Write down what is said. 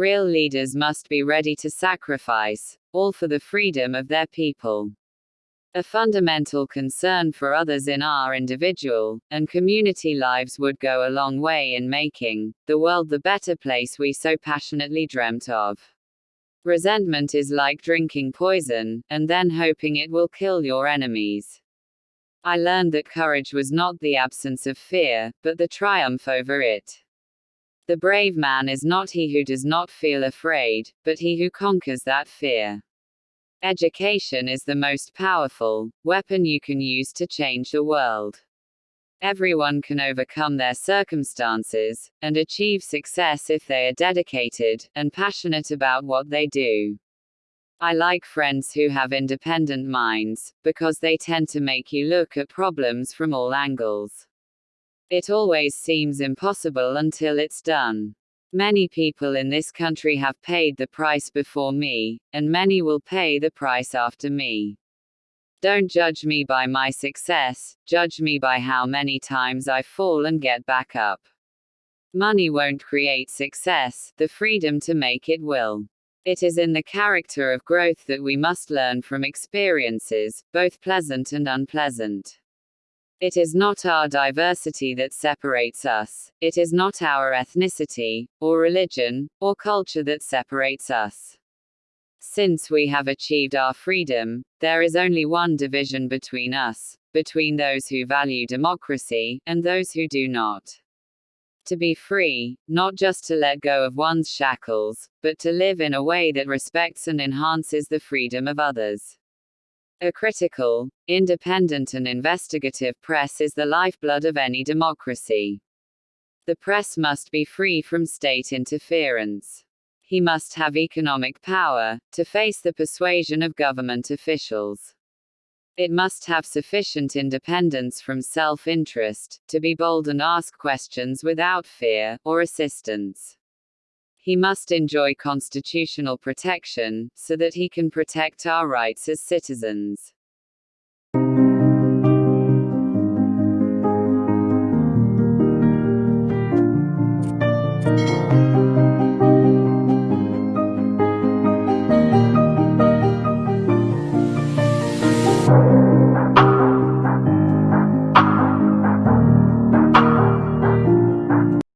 Real leaders must be ready to sacrifice, all for the freedom of their people. A fundamental concern for others in our individual and community lives would go a long way in making the world the better place we so passionately dreamt of. Resentment is like drinking poison, and then hoping it will kill your enemies. I learned that courage was not the absence of fear, but the triumph over it. The brave man is not he who does not feel afraid, but he who conquers that fear. Education is the most powerful weapon you can use to change the world. Everyone can overcome their circumstances and achieve success if they are dedicated and passionate about what they do. I like friends who have independent minds, because they tend to make you look at problems from all angles. It always seems impossible until it's done. Many people in this country have paid the price before me, and many will pay the price after me. Don't judge me by my success, judge me by how many times I fall and get back up. Money won't create success, the freedom to make it will. It is in the character of growth that we must learn from experiences, both pleasant and unpleasant. It is not our diversity that separates us, it is not our ethnicity, or religion, or culture that separates us. Since we have achieved our freedom, there is only one division between us, between those who value democracy, and those who do not. To be free, not just to let go of one's shackles, but to live in a way that respects and enhances the freedom of others. A critical, independent and investigative press is the lifeblood of any democracy. The press must be free from state interference. He must have economic power to face the persuasion of government officials. It must have sufficient independence from self interest to be bold and ask questions without fear or assistance he must enjoy constitutional protection, so that he can protect our rights as citizens.